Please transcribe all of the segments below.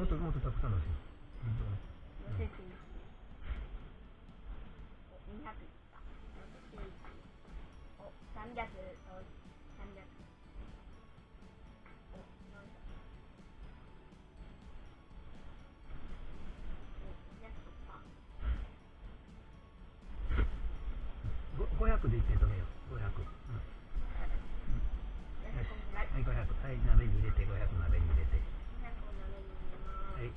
もっとたくさんのし本当乗せてみお200いった乗せていったお300お300お400お200とかご500でいって止めよう500、うん、はい500はい鍋に入れて500鍋に入れて入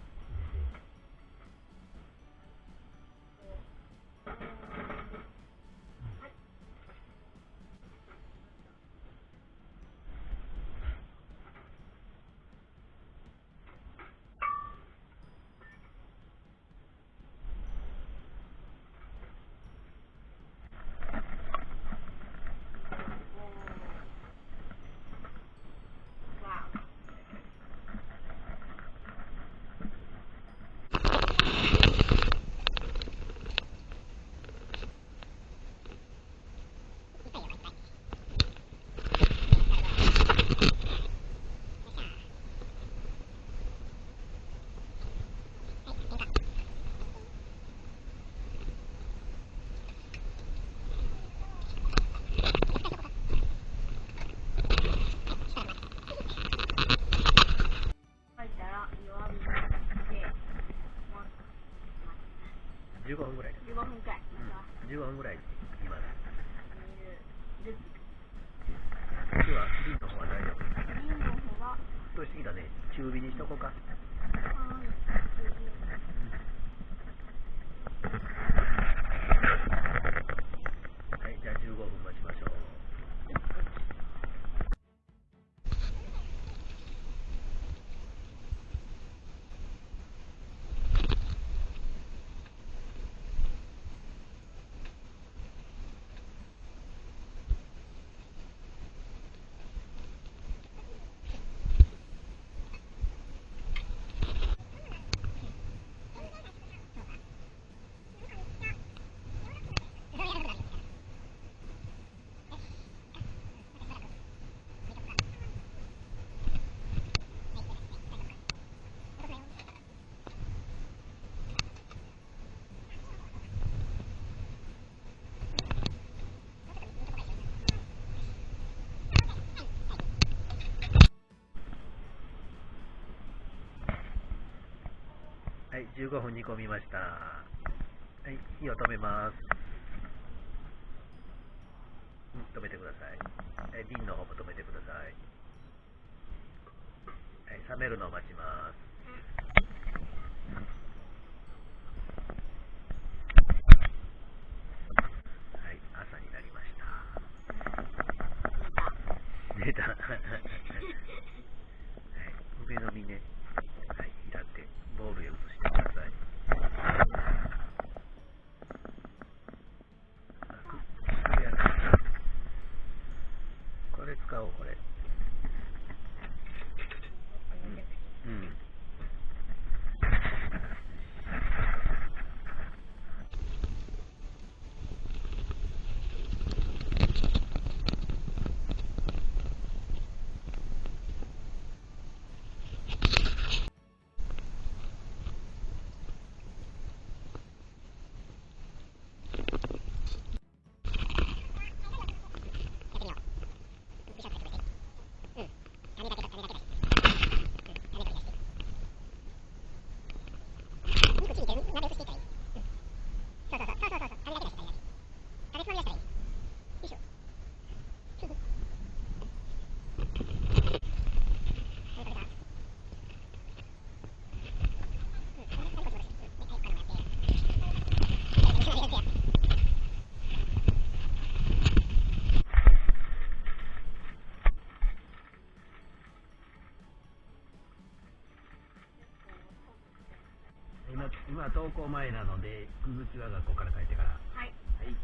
15分ぐらい。15分くらい。また15分ぐらい煮る今日は瓶の方は大丈夫瓶の方が沸騰してきたね中火にしとこうかはいはいじゃあ15分待ちましょうはい15分煮込みました。はい火を止めます。うん止めてください。はい瓶の方も止めてください。はい冷めるのを待ちますはい朝になりました出たはい上の実ねはい平手ボウルへ移してくださいあくくるやつこれ使おうこれうん今今登校前なので続きは学校から帰ってから。はい。はい。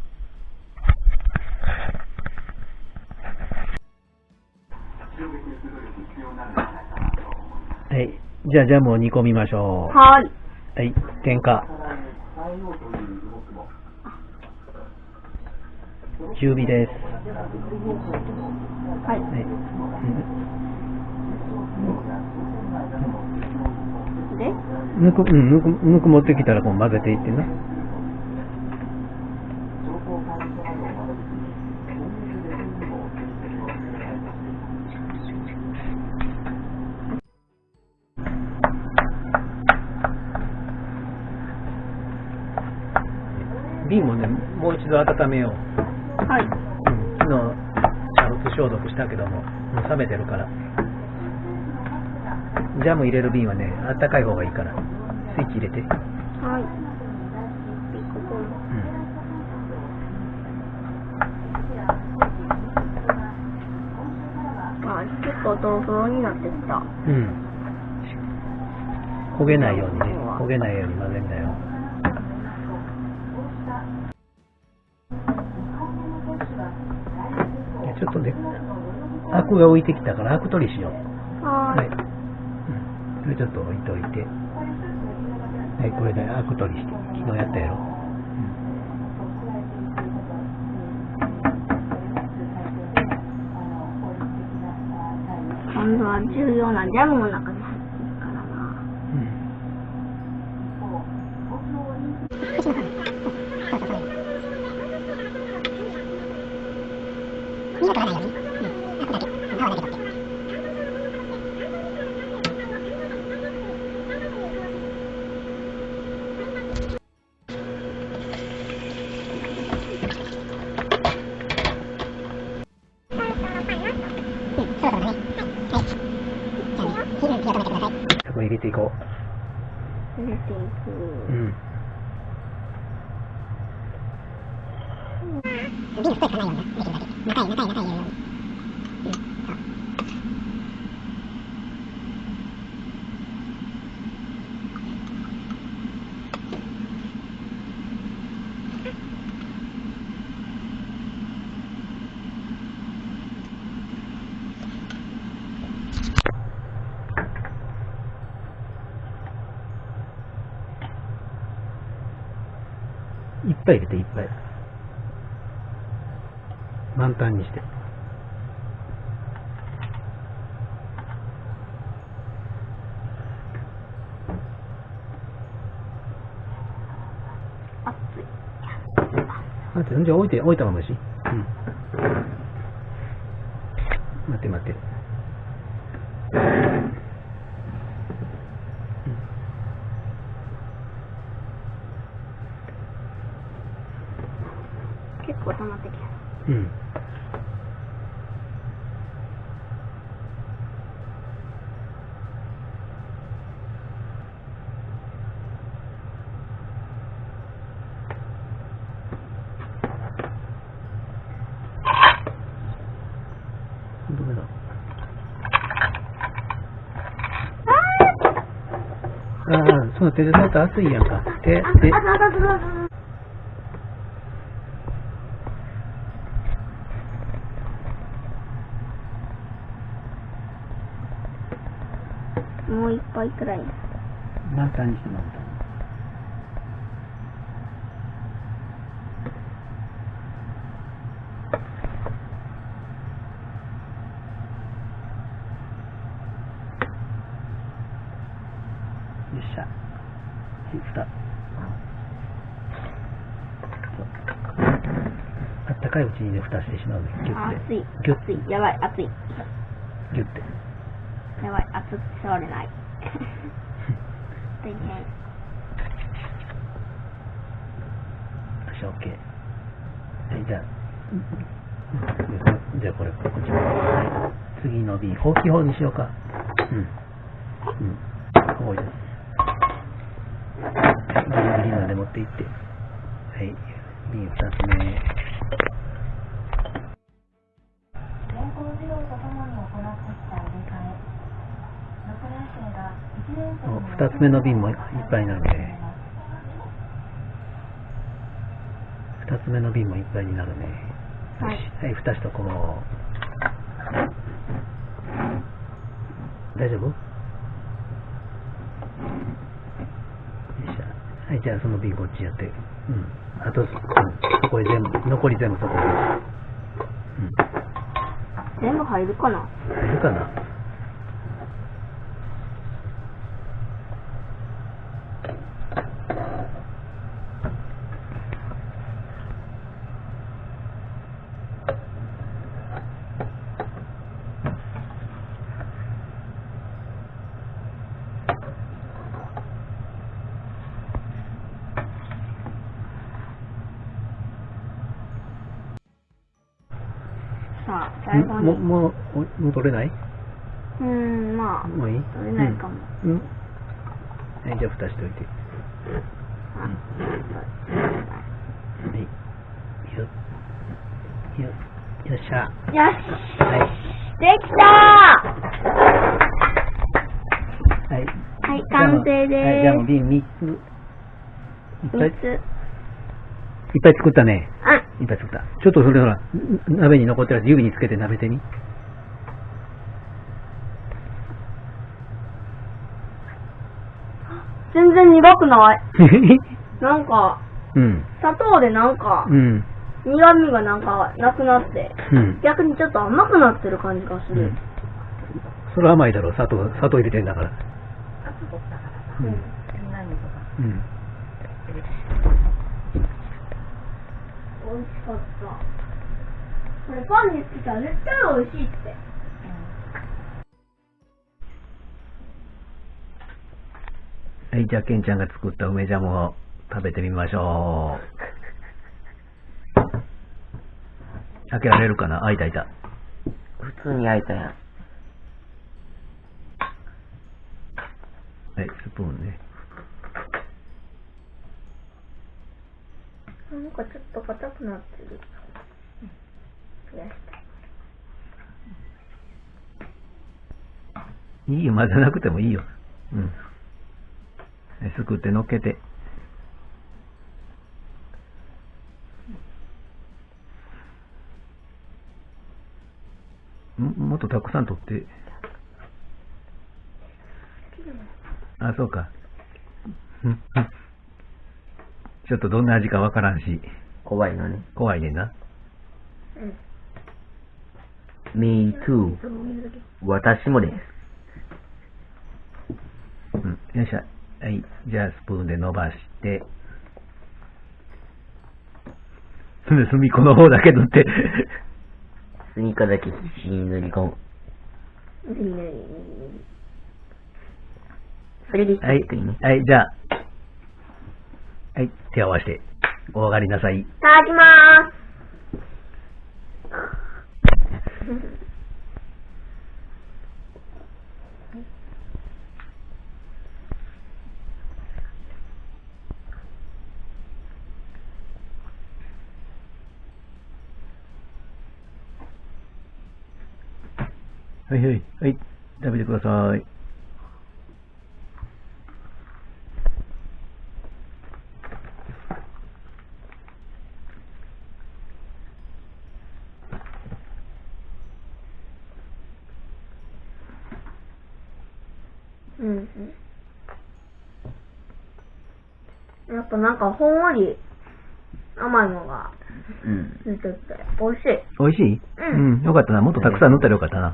はいじゃあジャムを煮込みましょう。はい。はい。点火中火です。はい。はい。うん。てぬく、うん、ぬく、ぬく持ってきたらこう混ぜていってな。瓶もね、もう一度温めよう。はい。うん昨日、シャロット消毒したけども、もう冷めてるから。ジャム入れる瓶はね、あったかい方がいいから、スイッチ入れて。はい。ピココン。あ、結構トロトロになってきた。うん。うん。焦げないようにね、焦げないように混ぜんだよ。ちょっとね、アクが浮いてきたからアク取りしよう。ははい。うん。それちょっと置いといて。はい、これでアク取りして。昨日やったやろ。今度は重要なジャムの中入れていこ入れていく。う。うん。いっぱい入れていっぱい。満タンにして。待って、じゃあ置いて、置いたままし。うん。待って待って。結構溜まってきた。うん。どれだああ、その熱いやんか。もう一杯くらい。にして満タン。よっしゃ。はい、蓋。そうあったかいうちにね、蓋してしまうね。ギュッて。熱い。ギュッ熱い。やばい、熱い。ギュッて。やばい、熱くて触れない。大変。よし、オッケー。はい、じゃあ、じゃあこれ、こっちも。はい。次の瓶、大きい方にしようか。うん。うん。こういう。はい、ギリギリまで持っていって。はい、瓶二つ目。二つ目の瓶もいっぱいなんで。二つ目の瓶もいっぱいになるね。はい、はい、蓋しとこう。大丈夫？よいしょ。はいじゃあその瓶こっちやって。うん。あとうここへ全部残り全部そこへ、うん、全部入るかな？入るかな？さ、最後も、に。もう、おもう取れない？うーん、まあ、もういい？取れないかも。うん。うんはい、じゃあ蓋しておいて。あはい。よっ。よっ。よっしゃ。よしはい。できたはい。はい、完成ではい、じゃあもうー瓶3つ。いっす。ぱい、いっ。ぱい作ったね。あ、いっぱい作った。ちょっとそれほら、ん鍋に残ってるやつ指につけて舐めてみ。全然苦くない？なんか、うん。砂糖でなんかう、ん。苦味がなんかなくなって、うん。逆にちょっと甘くなってる感じがする。うん。それは甘いだろう。砂糖、砂糖入れてんだから。うん。うん。美味しかった。これパンにつけたら絶対美味しいって。はい、じゃあ、ケンちゃんが作った梅ジャムを食べてみましょう。開けられるかな？あ、いたいた。普通に焼いたやん。はい、スプーンね。なんかちょっと硬くなってる。増やしたい。いいよ、混ぜなくてもいいよ。うん。はいすくって乗っけて。ももっとたくさん取って。あ、そうか。うんちょっとどんな味かわからんし、怖いのね。怖いねんな。うん。me too. 私もです。うん、よっしゃ。はい。じゃあ、スプーンで伸ばして。隅っこの方だけ塗って。スニーカーだけ。必死に塗り込む。それで一はい。はい、じゃあ。はい、手を合わせて、お上がりなさい。いただきまーす。はいはい、はい。食べてください。うんうん。やっぱなんかほんわり甘いのがうん。ついてて美味しい。美味しい？うんうん、よかったな。もっとたくさん塗ったらよかったな。